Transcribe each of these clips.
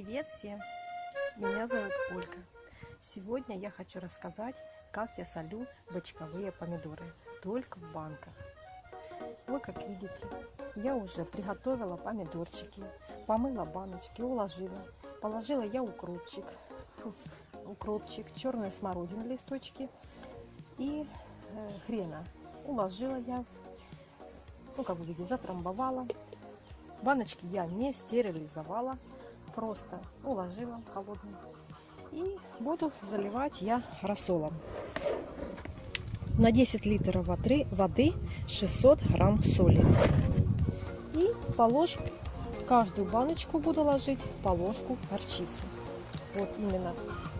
Привет всем! Меня зовут Ольга. Сегодня я хочу рассказать, как я солю бочковые помидоры, только в банках. Вы как видите, я уже приготовила помидорчики, помыла баночки, уложила. Положила я укропчик, укропчик, черную смородину листочки и э, хрена. Уложила я, ну как вы видите, затрамбовала. Баночки я не стерилизовала, просто уложила холодную. И буду заливать я рассолом. На 10 литров воды, воды 600 грамм соли. И по ложке, каждую баночку буду ложить по ложку горчицы. Вот именно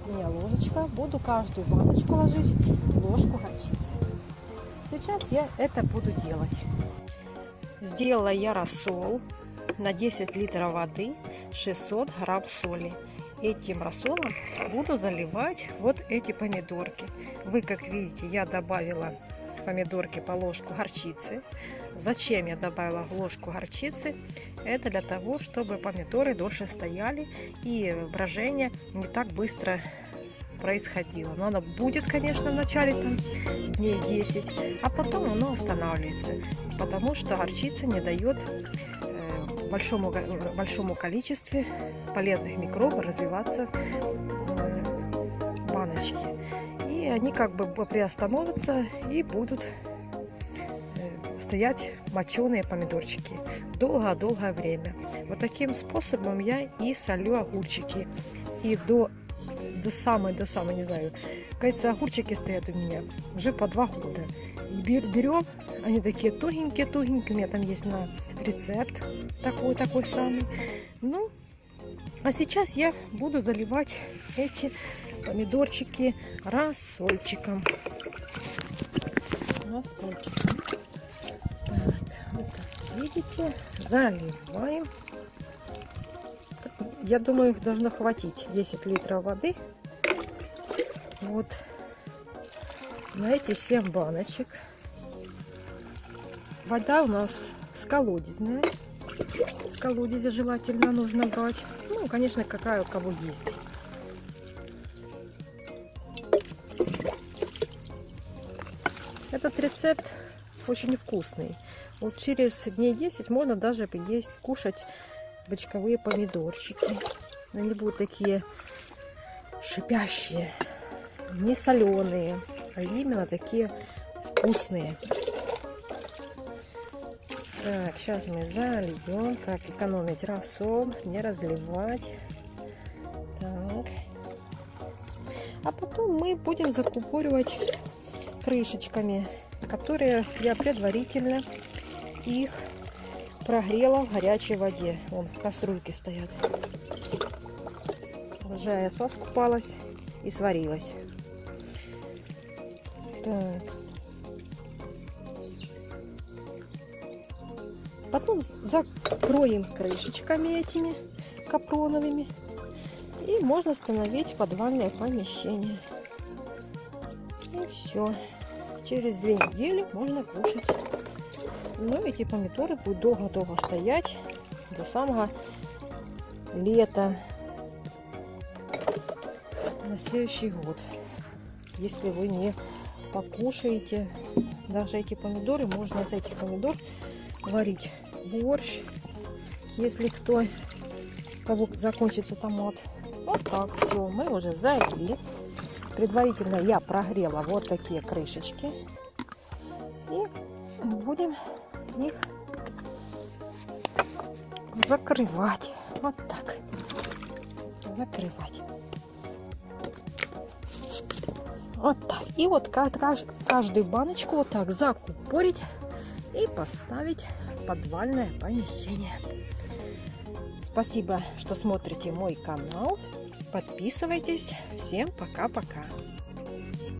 у меня ложечка. Буду каждую баночку ложить ложку горчицы. Сейчас я это буду делать. Сделала я рассол на 10 литров воды 600 грамм соли. Этим рассолом буду заливать вот эти помидорки. Вы, как видите, я добавила помидорки по ложку горчицы. Зачем я добавила ложку горчицы? Это для того, чтобы помидоры дольше стояли и брожение не так быстро происходило. Но оно будет, конечно, в начале там, дней 10, а потом оно останавливается, потому что горчица не дает большому, большому количестве полезных микробов развиваться в баночке. И они как бы приостановятся и будут э, стоять моченые помидорчики долгое-долгое время. Вот таким способом я и солю огурчики. И до, до самой, до самой, не знаю, кажется, огурчики стоят у меня уже по два года. Берем они такие тугенькие-тугенькие. У меня там есть на рецепт такой-такой самый. Ну, а сейчас я буду заливать эти помидорчики рассольчиком. Рассольчиком. Так, вот как видите, заливаем. Я думаю, их должно хватить 10 литров воды. Вот на эти 7 баночек. Вода у нас с колодезная. С колодезя желательно нужно брать. Ну, конечно, какая у кого есть. Этот рецепт очень вкусный. Вот через дней 10 можно даже есть, кушать бочковые помидорчики. Они будут такие шипящие, не соленые, а именно такие вкусные. Так, сейчас мы зальем. Как экономить рассол, не разливать. Так. А потом мы будем закупоривать крышечками, которые я предварительно их прогрела в горячей воде. Вон, кастрюльки стоят. Уже я соскупалась и сварилась. Так. Потом закроем крышечками этими капроновыми. И можно установить подвальное помещение. И все. Через две недели можно кушать. Ну, эти помидоры будут долго-долго стоять до самого лета на следующий год. Если вы не покушаете даже эти помидоры, можно из этих помидор варить борщ, если кто, кого закончится томат. Вот так все, мы уже залили. Предварительно я прогрела вот такие крышечки. И будем их закрывать. Вот так. Закрывать. Вот так. И вот каждую баночку вот так закупорить и поставить подвальное помещение. Спасибо, что смотрите мой канал. Подписывайтесь. Всем пока-пока.